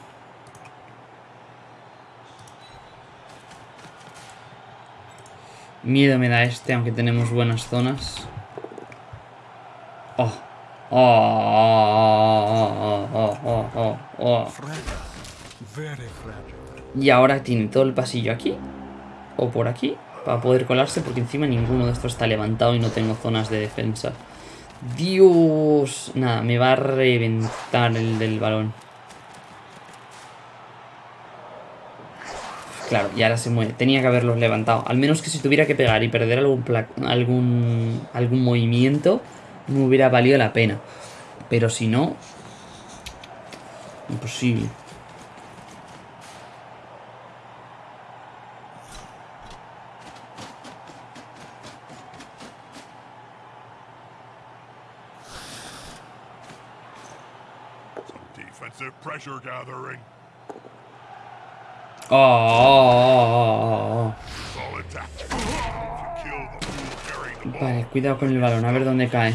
Miedo me da este, aunque tenemos buenas zonas. Oh. Oh, oh, oh, oh, oh, Y ahora tiene todo el pasillo aquí. O por aquí. Para poder colarse, porque encima ninguno de estos está levantado y no tengo zonas de defensa. Dios. Nada, me va a reventar el del balón. Claro, y ahora se mueve. Tenía que haberlos levantado. Al menos que si tuviera que pegar y perder algún, algún, algún movimiento, no hubiera valido la pena. Pero si no... Imposible. Oh, oh, oh, Vale, cuidado con el balón, a ver dónde cae.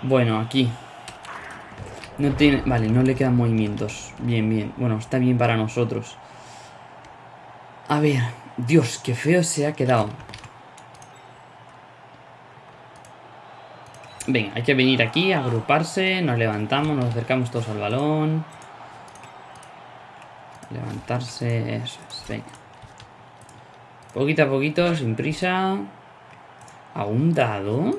Bueno, aquí. No tiene... Vale, no le quedan movimientos. Bien, bien. Bueno, está bien para nosotros. A ver. Dios, qué feo se ha quedado. Venga, hay que venir aquí, agruparse, nos levantamos, nos acercamos todos al balón. Levantarse, eso es, venga. Poquito a poquito, sin prisa. ¿A un dado?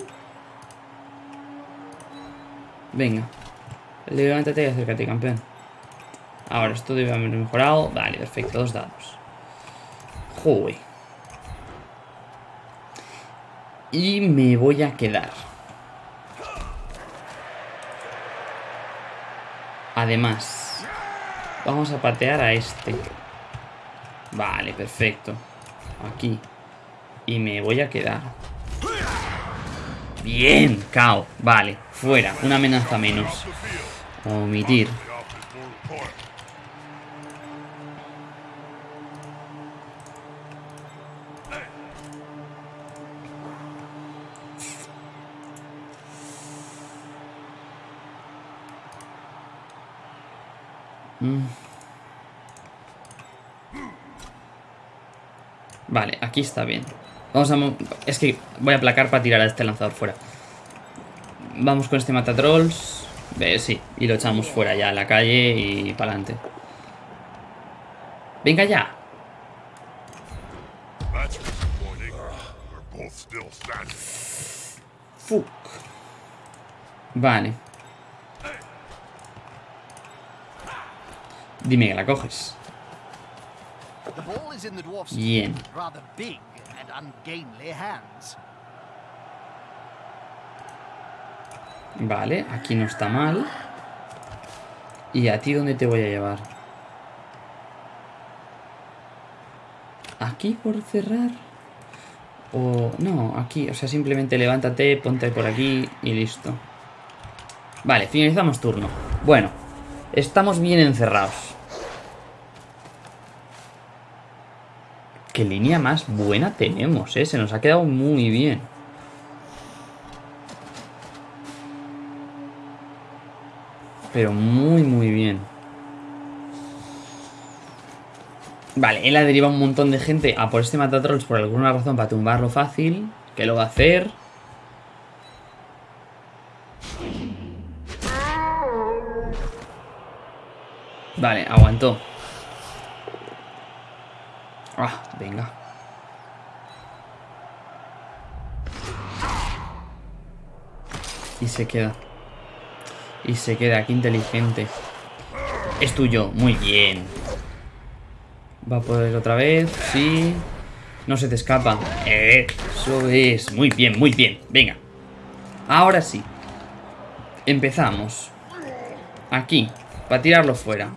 Venga. Levántate y acércate, campeón. Ahora, esto debe haber mejorado. Vale, perfecto, dos dados. Joder. Y me voy a quedar. Además, vamos a patear a este. Vale, perfecto. Aquí. Y me voy a quedar. Bien, cao. Vale, fuera. Una amenaza menos. Omitir. Mm. Vale, aquí está bien. Vamos a... Es que voy a aplacar para tirar a este lanzador fuera. Vamos con este matatrolls. Eh, sí, y lo echamos fuera ya a la calle y para adelante. Venga ya. Fuck. Vale. Dime que la coges. Bien. Vale, aquí no está mal. ¿Y a ti dónde te voy a llevar? ¿Aquí por cerrar? O... No, aquí. O sea, simplemente levántate, ponte por aquí y listo. Vale, finalizamos turno. Bueno, estamos bien encerrados. Qué línea más buena tenemos, ¿eh? Se nos ha quedado muy bien. Pero muy, muy bien. Vale, él ha derivado un montón de gente a por este Matatrolls por alguna razón para tumbarlo fácil. Que lo va a hacer. Vale, aguantó. Ah, venga. Y se queda. Y se queda, qué inteligente. Es tuyo, muy bien. Va a poder otra vez, sí. No se te escapa. Eso es, muy bien, muy bien. Venga. Ahora sí. Empezamos. Aquí, para tirarlo fuera.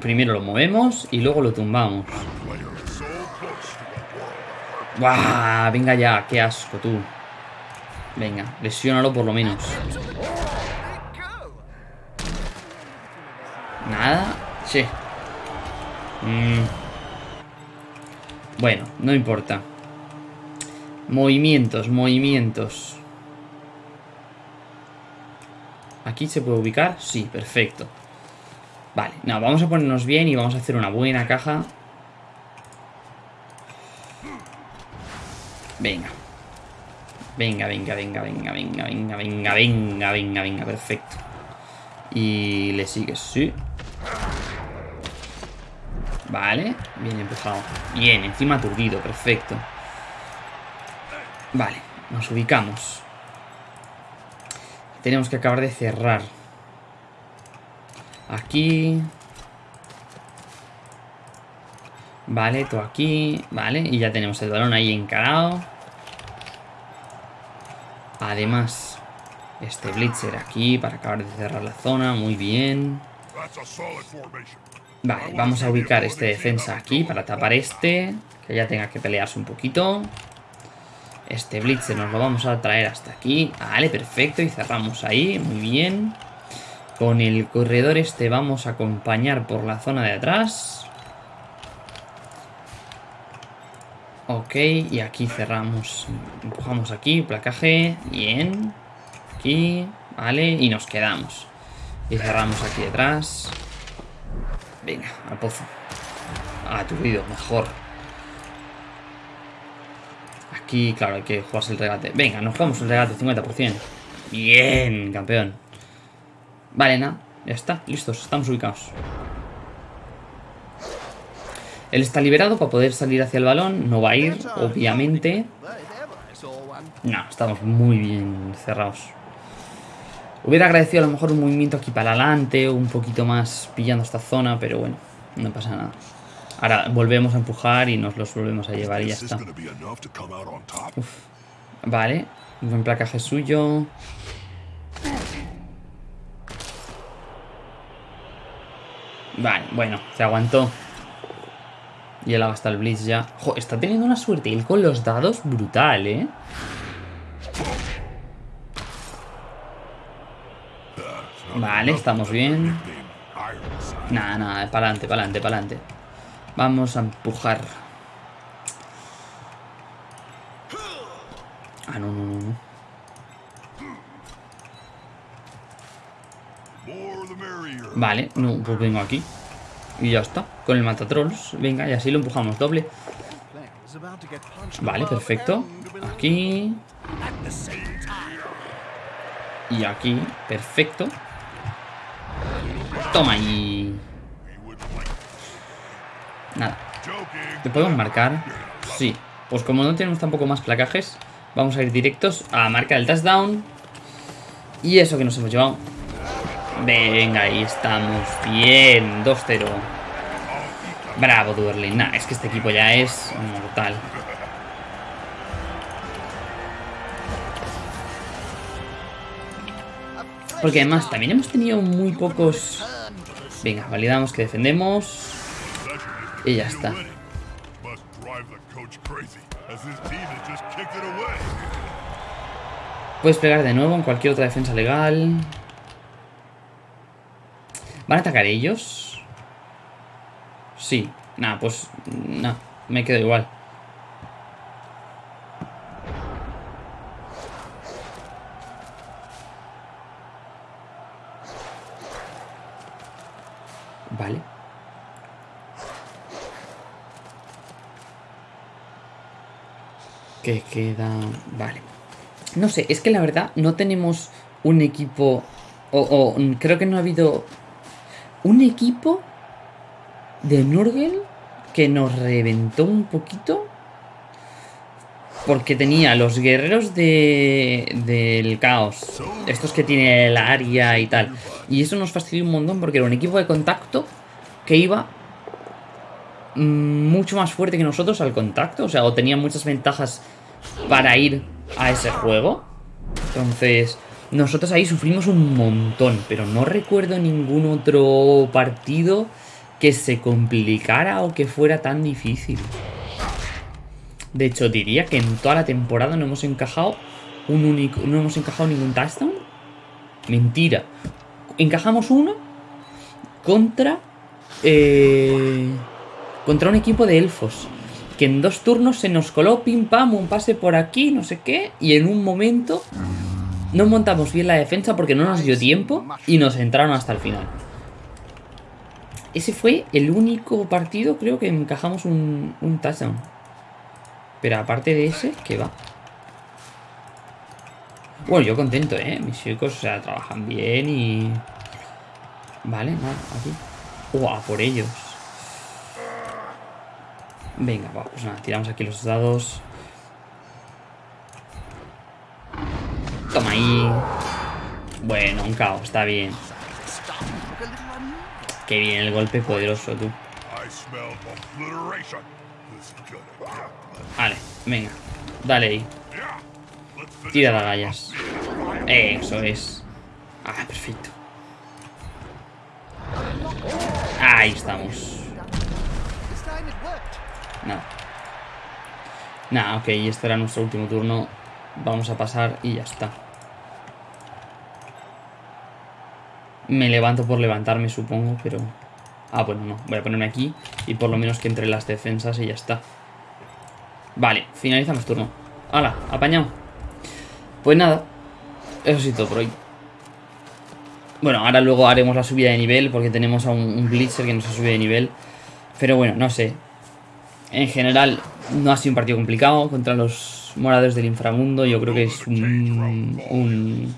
Primero lo movemos y luego lo tumbamos. ¡Buah! Venga ya, qué asco tú. Venga, lesiónalo por lo menos. ¿Nada? Sí. Mm. Bueno, no importa. Movimientos, movimientos. ¿Aquí se puede ubicar? Sí, perfecto. Vale, no, vamos a ponernos bien y vamos a hacer una buena caja. Venga. Venga, venga, venga, venga, venga, venga, venga, venga, venga, venga, perfecto. Y le sigues, sí. Vale, bien empezado. Bien, encima aturdido, perfecto. Vale, nos ubicamos. Tenemos que acabar de cerrar. Aquí. Vale, todo aquí. Vale, y ya tenemos el balón ahí encarado. Además, este Blitzer aquí para acabar de cerrar la zona. Muy bien. Vale, vamos a ubicar este defensa aquí para tapar este. Que ya tenga que pelearse un poquito. Este Blitzer nos lo vamos a traer hasta aquí. Vale, perfecto. Y cerramos ahí. Muy bien. Con el corredor este vamos a acompañar por la zona de atrás. Ok, y aquí cerramos. Empujamos aquí, placaje. Bien. Aquí, vale, y nos quedamos. Y cerramos aquí detrás. Venga, al pozo. Aturdido, mejor. Aquí, claro, hay que jugarse el regate. Venga, nos jugamos el regate, 50%. Bien, campeón. Vale, nada. Ya está, listos, estamos ubicados. Él está liberado para poder salir hacia el balón. No va a ir, obviamente. No, estamos muy bien cerrados. Hubiera agradecido a lo mejor un movimiento aquí para adelante, un poquito más pillando esta zona, pero bueno, no pasa nada. Ahora volvemos a empujar y nos los volvemos a llevar y ya está. Vale, buen placaje suyo. Vale, bueno, se aguantó. Y él ha gastado el Blitz ya. está teniendo una suerte él con los dados brutal, ¿eh? Vale, estamos bien. Nada, nada, para adelante, para adelante, para adelante. Vamos a empujar. Ah, no, no, no, no. Vale, no, pues vengo aquí. Y ya está, con el matatrolls. Venga, y así lo empujamos doble. Vale, perfecto. Aquí. Y aquí, perfecto. Toma ahí. Nada. ¿Te podemos marcar? Sí. Pues como no tenemos tampoco más placajes, vamos a ir directos a marcar el touchdown. Y eso que nos hemos llevado. Venga, ahí estamos. Bien, 2-0. Bravo, Duerling. Nah, es que este equipo ya es mortal. Porque además también hemos tenido muy pocos... Venga, validamos que defendemos. Y ya está. Puedes pegar de nuevo en cualquier otra defensa legal. ¿Van a atacar ellos? Sí. Nada, pues... No, me quedo igual. Vale. Que queda... Vale. No sé, es que la verdad no tenemos un equipo... O, creo que no ha habido un equipo de Nurgle que nos reventó un poquito. Porque tenía los guerreros de, del caos. Estos que tiene el área y tal. Y eso nos fastidió un montón porque era un equipo de contacto que iba mucho más fuerte que nosotros al contacto. O sea, o tenía muchas ventajas para ir a ese juego. Entonces, nosotros ahí sufrimos un montón. Pero no recuerdo ningún otro partido que se complicara o que fuera tan difícil. De hecho, diría que en toda la temporada no hemos encajado un único. No hemos encajado ningún touchdown. Mentira. Encajamos uno contra. Eh, contra un equipo de elfos que en dos turnos se nos coló pim pam, un pase por aquí, no sé qué, y en un momento no montamos bien la defensa porque no nos dio tiempo y nos entraron hasta el final. Ese fue el único partido, creo que encajamos un, touchdown. Pero aparte de ese, ¿qué va? Bueno, yo contento, ¿eh? Mis chicos, o sea, trabajan bien y... Vale, nada, aquí. ¡Uah, por ellos! Venga, va, pues nada, tiramos aquí los dados. Toma ahí. Bueno, un caos, está bien. Qué bien el golpe poderoso, tú. Vale, venga. Dale ahí. Tira las gallas. Eso es. Ah, perfecto. Ahí estamos. Nada. Nada, ok, este era nuestro último turno. Vamos a pasar y ya está. Me levanto por levantarme, supongo, pero... Ah, bueno, no. Voy a ponerme aquí y por lo menos que entre las defensas y ya está. Vale, finalizamos turno. ¡Hala! Apañado. Pues nada. Eso sí todo por hoy. Bueno, ahora luego haremos la subida de nivel porque tenemos a un, Blitzer que nos ha subido de nivel. Pero bueno, no sé. En general, no ha sido un partido complicado contra los moradores del inframundo. Yo creo que es un, un,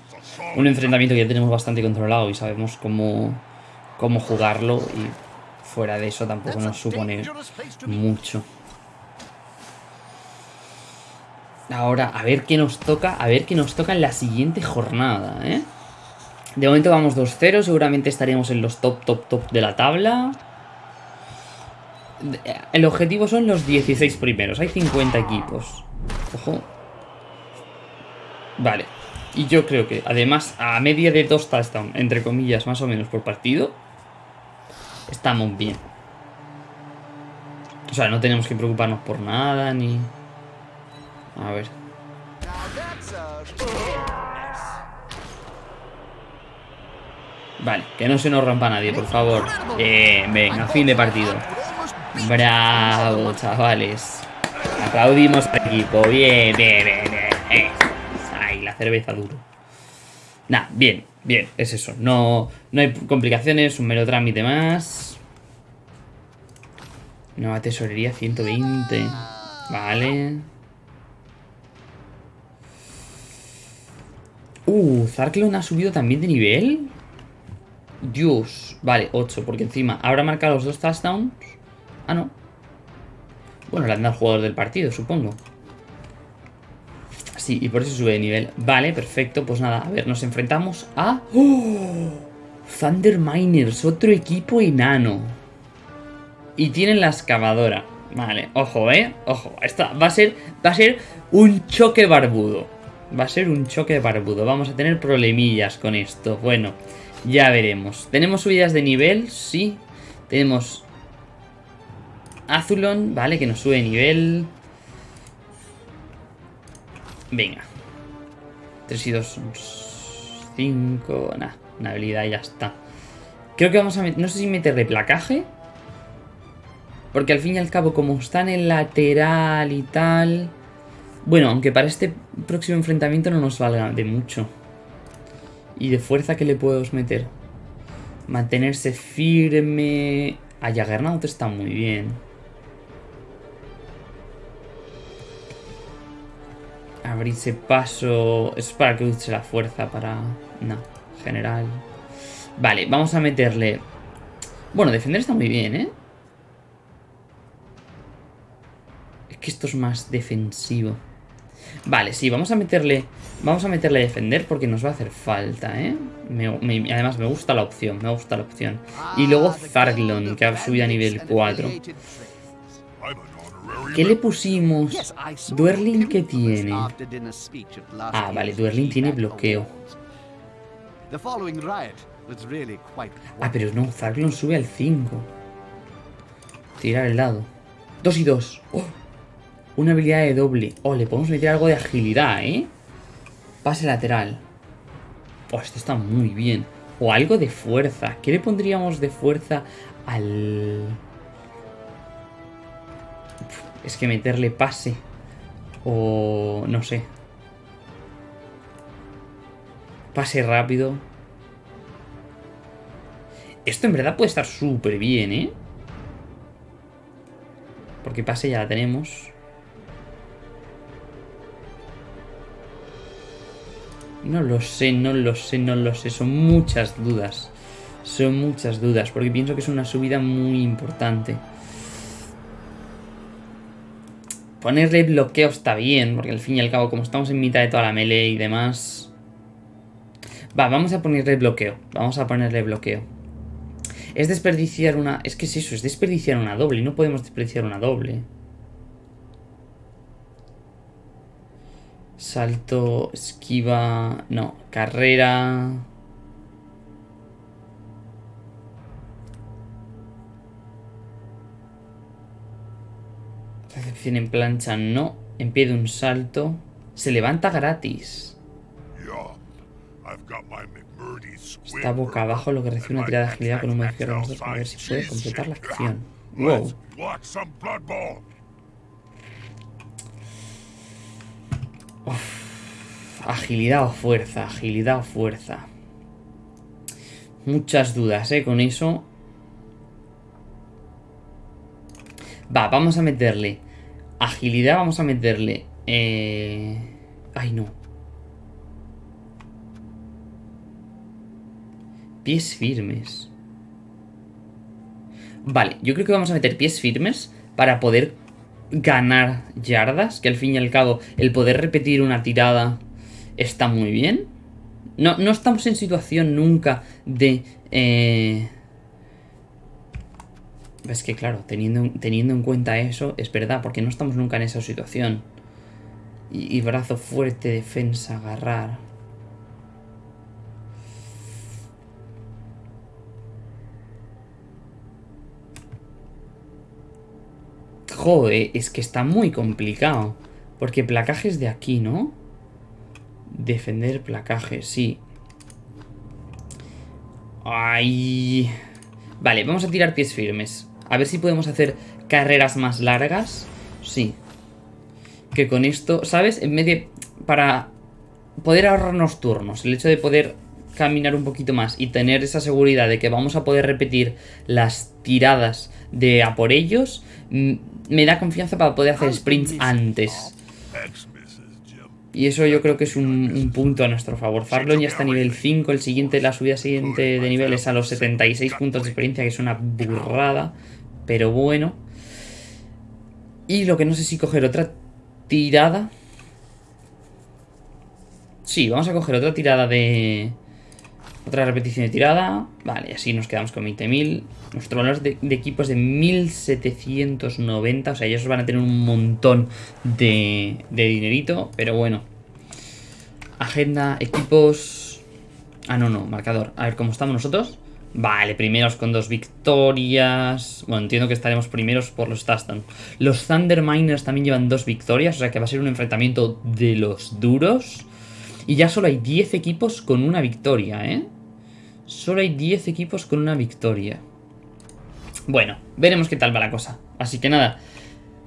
enfrentamiento que ya tenemos bastante controlado y sabemos cómo, cómo jugarlo. Y fuera de eso tampoco nos supone mucho. Ahora, a ver qué nos toca, a ver qué nos toca en la siguiente jornada, ¿eh? De momento vamos 2-0, seguramente estaremos en los top, top, top de la tabla. El objetivo son los 16 primeros, hay 50 equipos. Ojo. Vale. Y yo creo que, además, a media de dos touchdowns, entre comillas, más o menos por partido, estamos bien. O sea, no tenemos que preocuparnos por nada, ni... A ver. Vale, que no se nos rompa nadie, por favor. Eh, venga, fin de partido. Bravo, chavales. Aplaudimos al equipo. Bien, bien, bien, bien. Cerveza duro. Nah, bien, bien, es eso. No, no hay complicaciones, un mero trámite más. Nueva tesorería 120. Vale. Uh, Zarklon ha subido también de nivel. Dios. Vale, 8, porque encima habrá marcado los dos touchdowns. Ah, no. Bueno, le han dado al jugador del partido, supongo. Sí, y por eso sube de nivel. Vale, perfecto. Pues nada, a ver, nos enfrentamos a... ¡Oh! Thunder Miners, otro equipo enano. Y tienen la excavadora. Vale, ojo, ¿eh? Ojo, esta va a ser, va a ser un choque barbudo. Va a ser un choque barbudo. Vamos a tener problemillas con esto. Bueno, ya veremos. ¿Tenemos subidas de nivel? Sí. Tenemos Azulon, vale, que nos sube de nivel. Venga. 3 y 2 son 5. Nah, una habilidad y ya está. Creo que vamos a meter... No sé si meterle placaje. Porque al fin y al cabo, como está en el lateral y tal... Bueno, aunque para este próximo enfrentamiento no nos valga de mucho. ¿Y de fuerza qué le podemos meter? Mantenerse firme... A Jaggernaut está muy bien. Abrirse paso... Es para que use la fuerza para... No, general. Vale, vamos a meterle... Bueno, defender está muy bien, ¿eh? Es que esto es más defensivo. Vale, sí, vamos a meterle... Vamos a meterle a defender porque nos va a hacer falta, ¿eh? además me gusta la opción, me gusta la opción. Y luego Zarglon, que ha subido a nivel 4. ¿Qué le pusimos? Duerlin, ¿qué tiene? Ah, vale, Duerlin tiene bloqueo. Ah, pero no, Zarglon sube al 5. Tirar el lado. 2 y 2. Una habilidad de doble. Oh, le podemos meter algo de agilidad, ¿eh? Pase lateral. Oh, esto está muy bien. O algo de fuerza. ¿Qué le pondríamos de fuerza al...? Es que meterle pase. O... no sé. Pase rápido. Esto en verdad puede estar súper bien, ¿eh? Porque pase ya la tenemos. No lo sé, no lo sé, no lo sé. Son muchas dudas. Son muchas dudas, porque pienso que es una subida muy importante. Ponerle bloqueo está bien, porque al fin y al cabo, como estamos en mitad de toda la melee y demás... Va, vamos a ponerle bloqueo. Vamos a ponerle bloqueo. Es desperdiciar una... Es que es eso, es desperdiciar una doble. No podemos desperdiciar una doble. Salto, esquiva... No, carrera... Recepción en plancha, no. En pie de un salto. Se levanta gratis. Está boca abajo lo que recibe una tirada de agilidad con un modificador para ver si puede completar la acción. Wow. Agilidad o fuerza, agilidad o fuerza. Muchas dudas, ¿eh? Con eso. Va, vamos a meterle agilidad, vamos a meterle... Eh... Ay, no. Pies firmes. Vale, yo creo que vamos a meter pies firmes para poder ganar yardas, que al fin y al cabo el poder repetir una tirada está muy bien. No, no estamos en situación nunca de... Eh... Es que claro, teniendo, teniendo en cuenta eso, es verdad, porque no estamos nunca en esa situación. Y, brazo fuerte, defensa, agarrar. Joder, es que está muy complicado. Porque placaje es de aquí, ¿no? Defender placaje, sí. Ay. Vale, vamos a tirar pies firmes. A ver si podemos hacer carreras más largas. Sí. Que con esto, ¿sabes? En medio... Para poder ahorrarnos turnos. El hecho de poder caminar un poquito más y tener esa seguridad de que vamos a poder repetir las tiradas de a por ellos, me da confianza para poder hacer sprints antes. Y eso yo creo que es un, punto a nuestro favor. Farlon ya está a nivel 5, el siguiente, la subida siguiente de nivel es a los 76 puntos de experiencia, que es una burrada, pero bueno. Y lo que no sé si coger otra tirada. Sí, vamos a coger otra tirada de... Otra repetición de tirada. Vale, así nos quedamos con 20.000. Nuestro valor de, equipo es de 1.790. O sea, ellos van a tener un montón de, de dinerito. Pero bueno. Agenda, equipos... Ah, no, no, marcador. A ver cómo estamos nosotros. Vale, primeros con dos victorias. Bueno, entiendo que estaremos primeros por los Tastan. Los Thunder Miners también llevan dos victorias, o sea que va a ser un enfrentamiento de los duros. Y ya solo hay 10 equipos con una victoria, ¿eh? Solo hay 10 equipos con una victoria. Bueno, veremos qué tal va la cosa. Así que nada,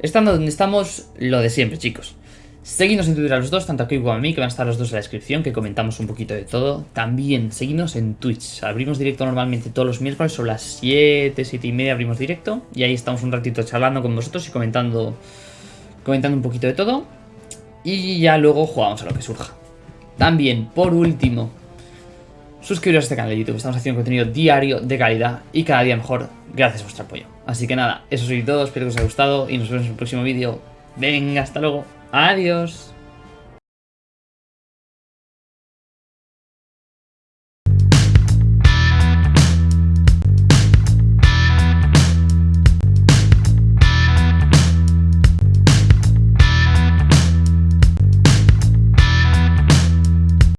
estando donde estamos, lo de siempre, chicos. Seguidnos en Twitter a los dos, tanto aquí como a mí, que van a estar los dos en la descripción, que comentamos un poquito de todo. También seguidnos en Twitch. Abrimos directo normalmente todos los miércoles, son las 7, 7 y media abrimos directo. Y ahí estamos un ratito charlando con vosotros y comentando, comentando un poquito de todo. Y ya luego jugamos a lo que surja. También, por último, suscribiros a este canal de YouTube. Estamos haciendo contenido diario de calidad y cada día mejor gracias a vuestro apoyo. Así que nada, eso es todo. Espero que os haya gustado y nos vemos en el próximo vídeo. Venga, hasta luego. Adiós.